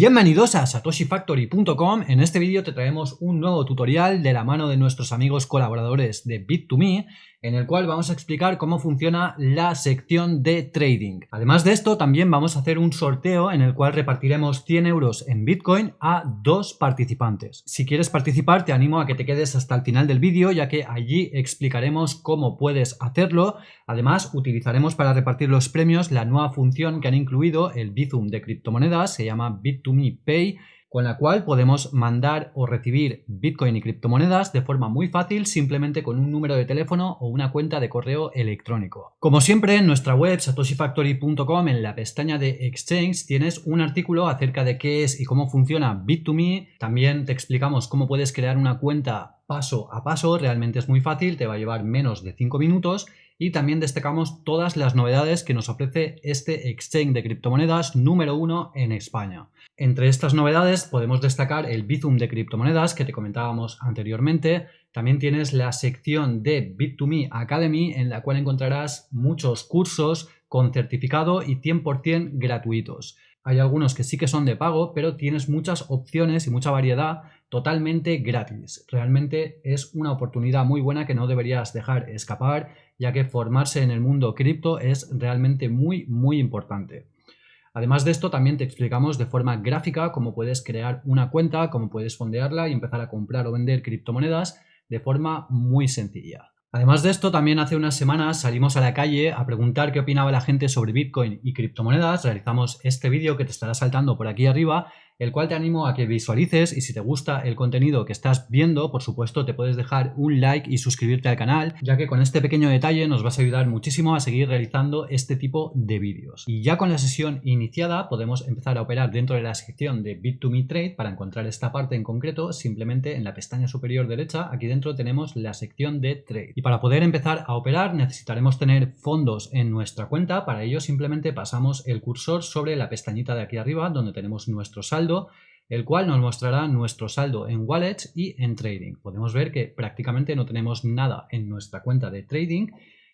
Bienvenidos a satoshifactory.com. En este vídeo te traemos un nuevo tutorial de la mano de nuestros amigos colaboradores de Bit2Me en el cual vamos a explicar cómo funciona la sección de trading. Además de esto, también vamos a hacer un sorteo en el cual repartiremos 100 euros en Bitcoin a dos participantes. Si quieres participar, te animo a que te quedes hasta el final del vídeo, ya que allí explicaremos cómo puedes hacerlo. Además, utilizaremos para repartir los premios la nueva función que han incluido el Bizum de criptomonedas, se llama Bit2Me Pay, con la cual podemos mandar o recibir Bitcoin y criptomonedas de forma muy fácil simplemente con un número de teléfono o una cuenta de correo electrónico. Como siempre en nuestra web satoshifactory.com en la pestaña de Exchange tienes un artículo acerca de qué es y cómo funciona Bit2Me. También te explicamos cómo puedes crear una cuenta paso a paso, realmente es muy fácil, te va a llevar menos de 5 minutos y también destacamos todas las novedades que nos ofrece este exchange de criptomonedas número uno en España. Entre estas novedades podemos destacar el Bizum de criptomonedas que te comentábamos anteriormente. También tienes la sección de Bit2Me Academy en la cual encontrarás muchos cursos con certificado y 100% gratuitos. Hay algunos que sí que son de pago, pero tienes muchas opciones y mucha variedad totalmente gratis. Realmente es una oportunidad muy buena que no deberías dejar escapar, ya que formarse en el mundo cripto es realmente muy, muy importante. Además de esto, también te explicamos de forma gráfica cómo puedes crear una cuenta, cómo puedes fondearla y empezar a comprar o vender criptomonedas de forma muy sencilla. Además de esto, también hace unas semanas salimos a la calle a preguntar qué opinaba la gente sobre Bitcoin y criptomonedas. Realizamos este vídeo que te estará saltando por aquí arriba el cual te animo a que visualices y si te gusta el contenido que estás viendo, por supuesto te puedes dejar un like y suscribirte al canal, ya que con este pequeño detalle nos vas a ayudar muchísimo a seguir realizando este tipo de vídeos. Y ya con la sesión iniciada podemos empezar a operar dentro de la sección de Bit2Me Trade para encontrar esta parte en concreto, simplemente en la pestaña superior derecha, aquí dentro tenemos la sección de Trade. Y para poder empezar a operar necesitaremos tener fondos en nuestra cuenta, para ello simplemente pasamos el cursor sobre la pestañita de aquí arriba donde tenemos nuestro saldo el cual nos mostrará nuestro saldo en wallets y en trading. Podemos ver que prácticamente no tenemos nada en nuestra cuenta de trading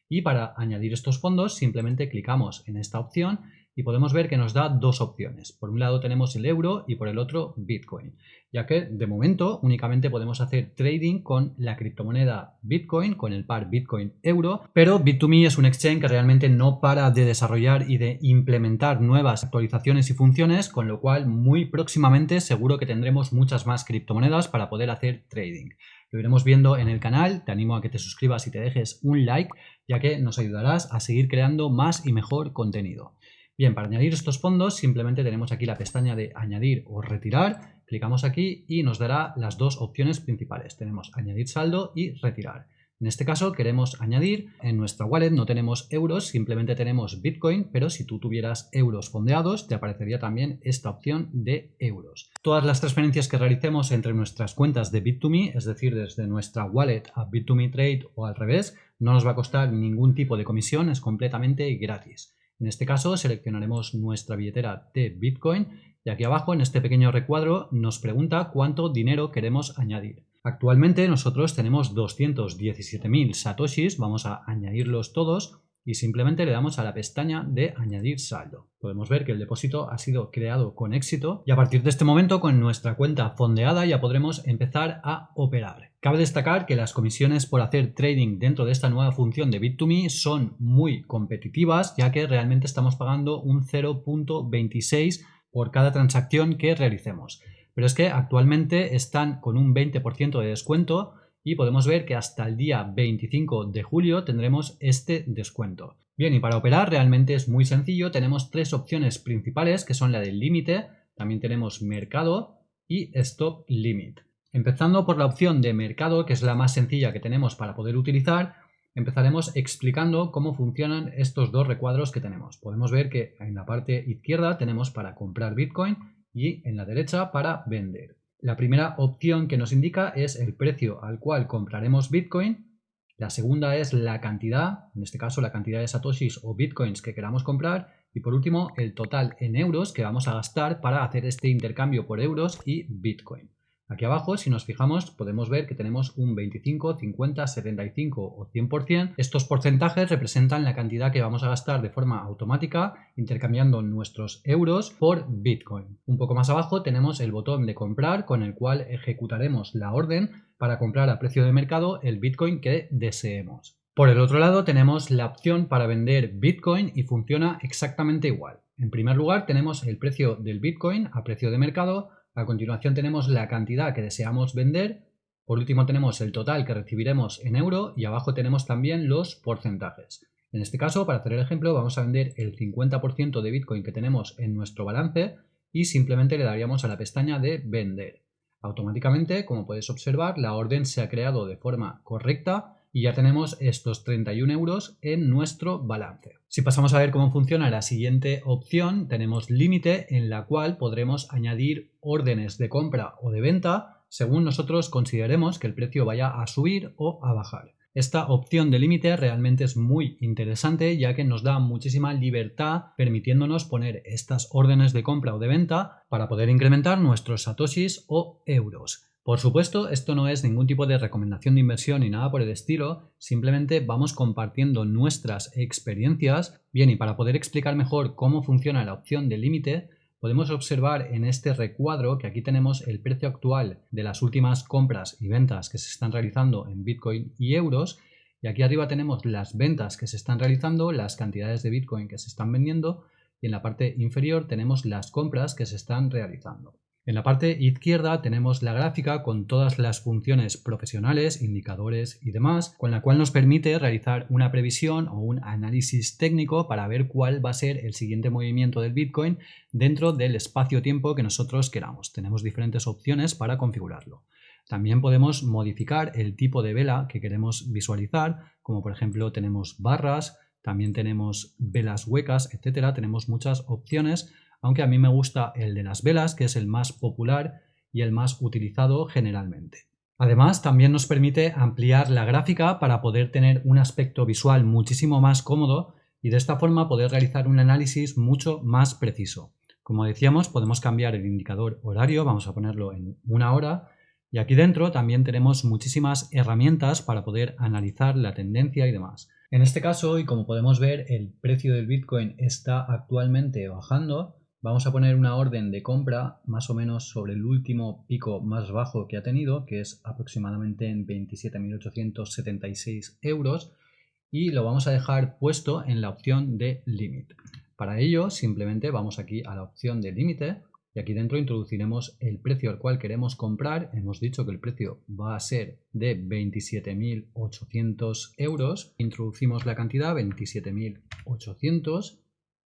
y para añadir estos fondos simplemente clicamos en esta opción y podemos ver que nos da dos opciones. Por un lado tenemos el euro y por el otro Bitcoin, ya que de momento únicamente podemos hacer trading con la criptomoneda Bitcoin, con el par Bitcoin-Euro, pero Bit2Me es un exchange que realmente no para de desarrollar y de implementar nuevas actualizaciones y funciones, con lo cual muy próximamente seguro que tendremos muchas más criptomonedas para poder hacer trading. Lo iremos viendo en el canal, te animo a que te suscribas y te dejes un like, ya que nos ayudarás a seguir creando más y mejor contenido. Bien, para añadir estos fondos simplemente tenemos aquí la pestaña de añadir o retirar, clicamos aquí y nos dará las dos opciones principales. Tenemos añadir saldo y retirar. En este caso queremos añadir, en nuestra wallet no tenemos euros, simplemente tenemos Bitcoin, pero si tú tuvieras euros fondeados te aparecería también esta opción de euros. Todas las transferencias que realicemos entre nuestras cuentas de Bit2Me, es decir, desde nuestra wallet a Bit2Me Trade o al revés, no nos va a costar ningún tipo de comisión, es completamente gratis. En este caso seleccionaremos nuestra billetera de Bitcoin y aquí abajo en este pequeño recuadro nos pregunta cuánto dinero queremos añadir. Actualmente nosotros tenemos 217.000 satoshis, vamos a añadirlos todos y simplemente le damos a la pestaña de añadir saldo. Podemos ver que el depósito ha sido creado con éxito y a partir de este momento con nuestra cuenta fondeada ya podremos empezar a operar. Cabe destacar que las comisiones por hacer trading dentro de esta nueva función de Bit2Me son muy competitivas ya que realmente estamos pagando un 0.26 por cada transacción que realicemos. Pero es que actualmente están con un 20% de descuento y podemos ver que hasta el día 25 de julio tendremos este descuento. Bien, y para operar realmente es muy sencillo, tenemos tres opciones principales que son la del límite, también tenemos mercado y stop limit. Empezando por la opción de mercado, que es la más sencilla que tenemos para poder utilizar, empezaremos explicando cómo funcionan estos dos recuadros que tenemos. Podemos ver que en la parte izquierda tenemos para comprar Bitcoin y en la derecha para vender. La primera opción que nos indica es el precio al cual compraremos Bitcoin. La segunda es la cantidad, en este caso la cantidad de satoshis o bitcoins que queramos comprar. Y por último, el total en euros que vamos a gastar para hacer este intercambio por euros y Bitcoin. Aquí abajo, si nos fijamos, podemos ver que tenemos un 25, 50, 75 o 100%. Estos porcentajes representan la cantidad que vamos a gastar de forma automática intercambiando nuestros euros por Bitcoin. Un poco más abajo tenemos el botón de comprar con el cual ejecutaremos la orden para comprar a precio de mercado el Bitcoin que deseemos. Por el otro lado tenemos la opción para vender Bitcoin y funciona exactamente igual. En primer lugar tenemos el precio del Bitcoin a precio de mercado, a continuación tenemos la cantidad que deseamos vender, por último tenemos el total que recibiremos en euro y abajo tenemos también los porcentajes. En este caso, para hacer el ejemplo, vamos a vender el 50% de Bitcoin que tenemos en nuestro balance y simplemente le daríamos a la pestaña de vender. Automáticamente, como puedes observar, la orden se ha creado de forma correcta y ya tenemos estos 31 euros en nuestro balance. Si pasamos a ver cómo funciona la siguiente opción, tenemos límite en la cual podremos añadir órdenes de compra o de venta según nosotros consideremos que el precio vaya a subir o a bajar. Esta opción de límite realmente es muy interesante ya que nos da muchísima libertad permitiéndonos poner estas órdenes de compra o de venta para poder incrementar nuestros satoshis o euros. Por supuesto, esto no es ningún tipo de recomendación de inversión ni nada por el estilo, simplemente vamos compartiendo nuestras experiencias. Bien, y para poder explicar mejor cómo funciona la opción de límite, podemos observar en este recuadro que aquí tenemos el precio actual de las últimas compras y ventas que se están realizando en Bitcoin y euros, y aquí arriba tenemos las ventas que se están realizando, las cantidades de Bitcoin que se están vendiendo, y en la parte inferior tenemos las compras que se están realizando. En la parte izquierda tenemos la gráfica con todas las funciones profesionales, indicadores y demás, con la cual nos permite realizar una previsión o un análisis técnico para ver cuál va a ser el siguiente movimiento del Bitcoin dentro del espacio-tiempo que nosotros queramos. Tenemos diferentes opciones para configurarlo. También podemos modificar el tipo de vela que queremos visualizar, como por ejemplo tenemos barras, también tenemos velas huecas, etcétera. Tenemos muchas opciones aunque a mí me gusta el de las velas, que es el más popular y el más utilizado generalmente. Además, también nos permite ampliar la gráfica para poder tener un aspecto visual muchísimo más cómodo y de esta forma poder realizar un análisis mucho más preciso. Como decíamos, podemos cambiar el indicador horario, vamos a ponerlo en una hora, y aquí dentro también tenemos muchísimas herramientas para poder analizar la tendencia y demás. En este caso, y como podemos ver, el precio del Bitcoin está actualmente bajando, Vamos a poner una orden de compra más o menos sobre el último pico más bajo que ha tenido, que es aproximadamente en 27.876 euros, y lo vamos a dejar puesto en la opción de límite. Para ello, simplemente vamos aquí a la opción de límite y aquí dentro introduciremos el precio al cual queremos comprar. Hemos dicho que el precio va a ser de 27.800 euros. Introducimos la cantidad 27.800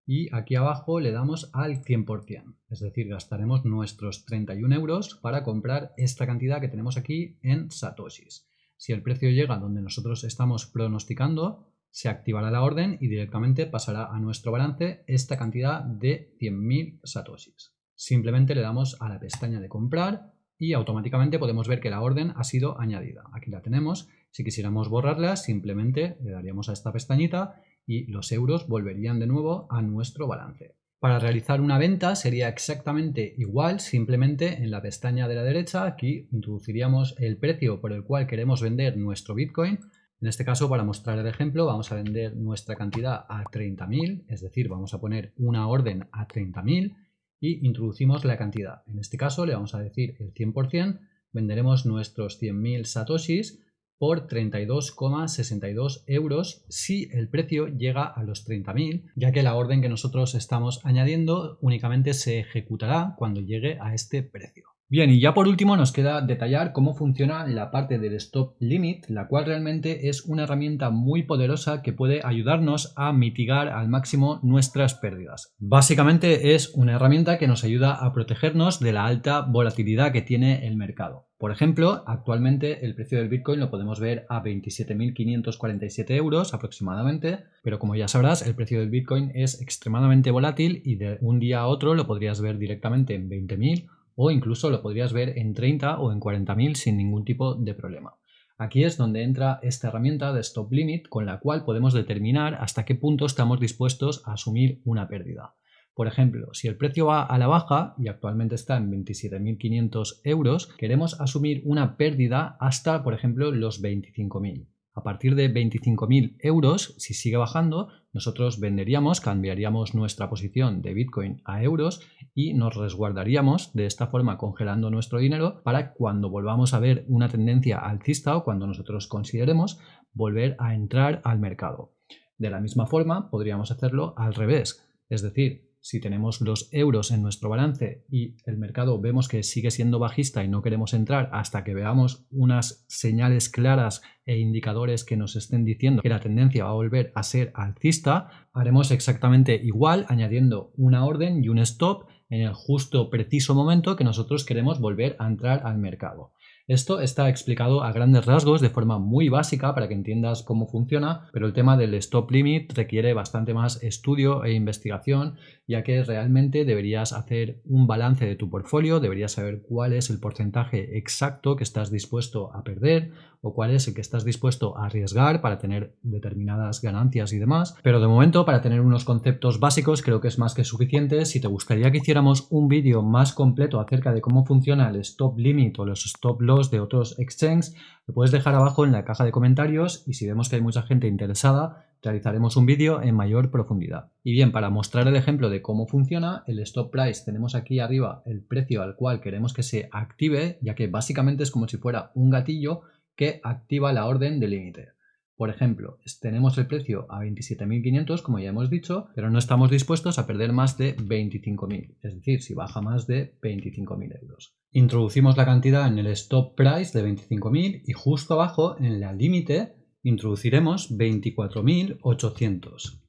y aquí abajo le damos al 100%, es decir, gastaremos nuestros 31 euros para comprar esta cantidad que tenemos aquí en satoshis. Si el precio llega donde nosotros estamos pronosticando, se activará la orden y directamente pasará a nuestro balance esta cantidad de 100.000 satoshis. Simplemente le damos a la pestaña de comprar y automáticamente podemos ver que la orden ha sido añadida. Aquí la tenemos. Si quisiéramos borrarla, simplemente le daríamos a esta pestañita y los euros volverían de nuevo a nuestro balance. Para realizar una venta sería exactamente igual, simplemente en la pestaña de la derecha aquí introduciríamos el precio por el cual queremos vender nuestro Bitcoin. En este caso, para mostrar el ejemplo, vamos a vender nuestra cantidad a 30.000, es decir, vamos a poner una orden a 30.000 y introducimos la cantidad. En este caso le vamos a decir el 100%, venderemos nuestros 100.000 satoshis por 32,62 euros si el precio llega a los 30.000, ya que la orden que nosotros estamos añadiendo únicamente se ejecutará cuando llegue a este precio. Bien, y ya por último nos queda detallar cómo funciona la parte del stop limit, la cual realmente es una herramienta muy poderosa que puede ayudarnos a mitigar al máximo nuestras pérdidas. Básicamente es una herramienta que nos ayuda a protegernos de la alta volatilidad que tiene el mercado. Por ejemplo, actualmente el precio del Bitcoin lo podemos ver a 27.547 euros aproximadamente, pero como ya sabrás, el precio del Bitcoin es extremadamente volátil y de un día a otro lo podrías ver directamente en 20.000 o incluso lo podrías ver en 30 o en 40.000 sin ningún tipo de problema. Aquí es donde entra esta herramienta de Stop Limit con la cual podemos determinar hasta qué punto estamos dispuestos a asumir una pérdida. Por ejemplo, si el precio va a la baja y actualmente está en 27.500 euros, queremos asumir una pérdida hasta, por ejemplo, los 25.000. A partir de 25.000 euros, si sigue bajando, nosotros venderíamos, cambiaríamos nuestra posición de Bitcoin a euros y nos resguardaríamos de esta forma congelando nuestro dinero para cuando volvamos a ver una tendencia alcista o cuando nosotros consideremos volver a entrar al mercado. De la misma forma, podríamos hacerlo al revés, es decir, si tenemos los euros en nuestro balance y el mercado vemos que sigue siendo bajista y no queremos entrar hasta que veamos unas señales claras e indicadores que nos estén diciendo que la tendencia va a volver a ser alcista, haremos exactamente igual añadiendo una orden y un stop en el justo preciso momento que nosotros queremos volver a entrar al mercado. Esto está explicado a grandes rasgos de forma muy básica para que entiendas cómo funciona, pero el tema del stop limit requiere bastante más estudio e investigación, ya que realmente deberías hacer un balance de tu portfolio, deberías saber cuál es el porcentaje exacto que estás dispuesto a perder o cuál es el que estás dispuesto a arriesgar para tener determinadas ganancias y demás. Pero de momento, para tener unos conceptos básicos, creo que es más que suficiente. Si te gustaría que hiciéramos un vídeo más completo acerca de cómo funciona el stop limit o los stop loss de otros exchanges, lo puedes dejar abajo en la caja de comentarios y si vemos que hay mucha gente interesada, realizaremos un vídeo en mayor profundidad. Y bien, para mostrar el ejemplo de cómo funciona, el stop price tenemos aquí arriba el precio al cual queremos que se active, ya que básicamente es como si fuera un gatillo que activa la orden de límite. Por ejemplo, tenemos el precio a 27.500, como ya hemos dicho, pero no estamos dispuestos a perder más de 25.000, es decir, si baja más de 25.000 euros. Introducimos la cantidad en el stop price de 25.000 y justo abajo, en la límite, introduciremos 24.800.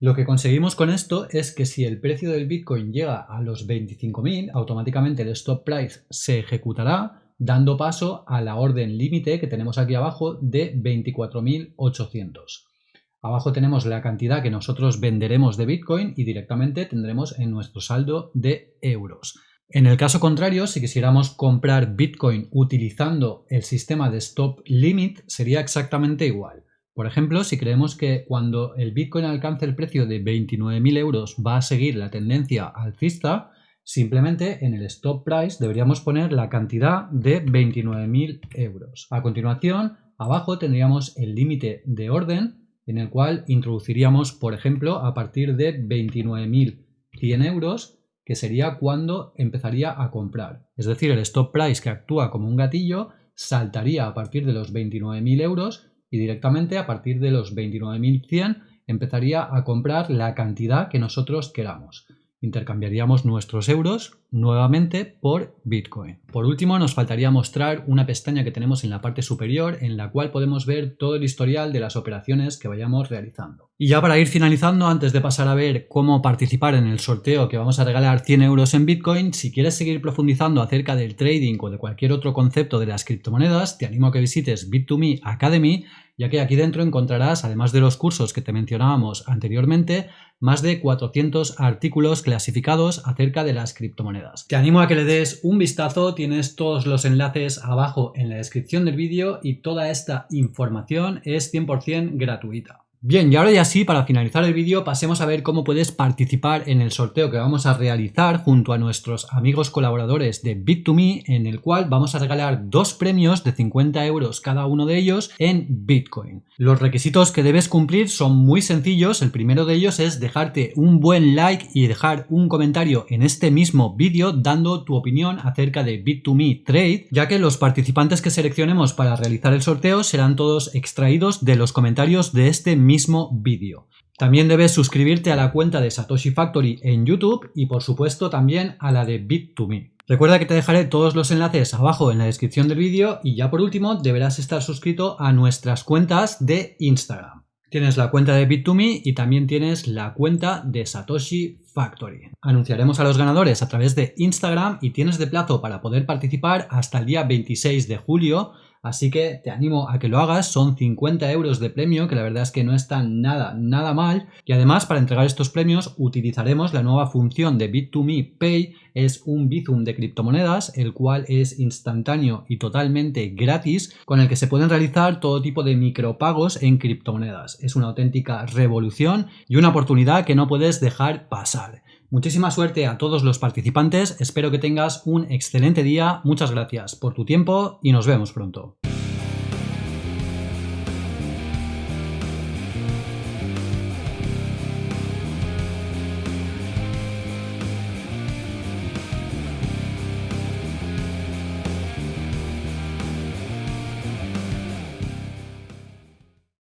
Lo que conseguimos con esto es que si el precio del Bitcoin llega a los 25.000, automáticamente el stop price se ejecutará dando paso a la orden límite que tenemos aquí abajo de 24.800. Abajo tenemos la cantidad que nosotros venderemos de Bitcoin y directamente tendremos en nuestro saldo de euros. En el caso contrario, si quisiéramos comprar Bitcoin utilizando el sistema de stop limit, sería exactamente igual. Por ejemplo, si creemos que cuando el Bitcoin alcance el precio de 29.000 euros va a seguir la tendencia alcista, Simplemente en el stop price deberíamos poner la cantidad de 29.000 euros. A continuación, abajo tendríamos el límite de orden en el cual introduciríamos, por ejemplo, a partir de 29.100 euros, que sería cuando empezaría a comprar. Es decir, el stop price que actúa como un gatillo saltaría a partir de los 29.000 euros y directamente a partir de los 29.100 empezaría a comprar la cantidad que nosotros queramos intercambiaríamos nuestros euros nuevamente por Bitcoin. Por último, nos faltaría mostrar una pestaña que tenemos en la parte superior en la cual podemos ver todo el historial de las operaciones que vayamos realizando. Y ya para ir finalizando, antes de pasar a ver cómo participar en el sorteo que vamos a regalar 100 euros en Bitcoin, si quieres seguir profundizando acerca del trading o de cualquier otro concepto de las criptomonedas, te animo a que visites Bit2Me Academy ya que aquí dentro encontrarás, además de los cursos que te mencionábamos anteriormente, más de 400 artículos clasificados acerca de las criptomonedas. Te animo a que le des un vistazo, tienes todos los enlaces abajo en la descripción del vídeo y toda esta información es 100% gratuita. Bien, y ahora ya sí, para finalizar el vídeo, pasemos a ver cómo puedes participar en el sorteo que vamos a realizar junto a nuestros amigos colaboradores de Bit2Me, en el cual vamos a regalar dos premios de 50 euros cada uno de ellos en Bitcoin. Los requisitos que debes cumplir son muy sencillos, el primero de ellos es dejarte un buen like y dejar un comentario en este mismo vídeo dando tu opinión acerca de Bit2Me Trade, ya que los participantes que seleccionemos para realizar el sorteo serán todos extraídos de los comentarios de este mismo vídeo. También debes suscribirte a la cuenta de Satoshi Factory en YouTube y por supuesto también a la de Bit2Me. Recuerda que te dejaré todos los enlaces abajo en la descripción del vídeo y ya por último deberás estar suscrito a nuestras cuentas de Instagram. Tienes la cuenta de Bit2Me y también tienes la cuenta de Satoshi Factory. Anunciaremos a los ganadores a través de Instagram y tienes de plazo para poder participar hasta el día 26 de julio Así que te animo a que lo hagas, son 50 euros de premio, que la verdad es que no está nada, nada mal. Y además, para entregar estos premios, utilizaremos la nueva función de Bit2Me Pay, es un Bizum de criptomonedas, el cual es instantáneo y totalmente gratis, con el que se pueden realizar todo tipo de micropagos en criptomonedas. Es una auténtica revolución y una oportunidad que no puedes dejar pasar. Muchísima suerte a todos los participantes, espero que tengas un excelente día, muchas gracias por tu tiempo y nos vemos pronto.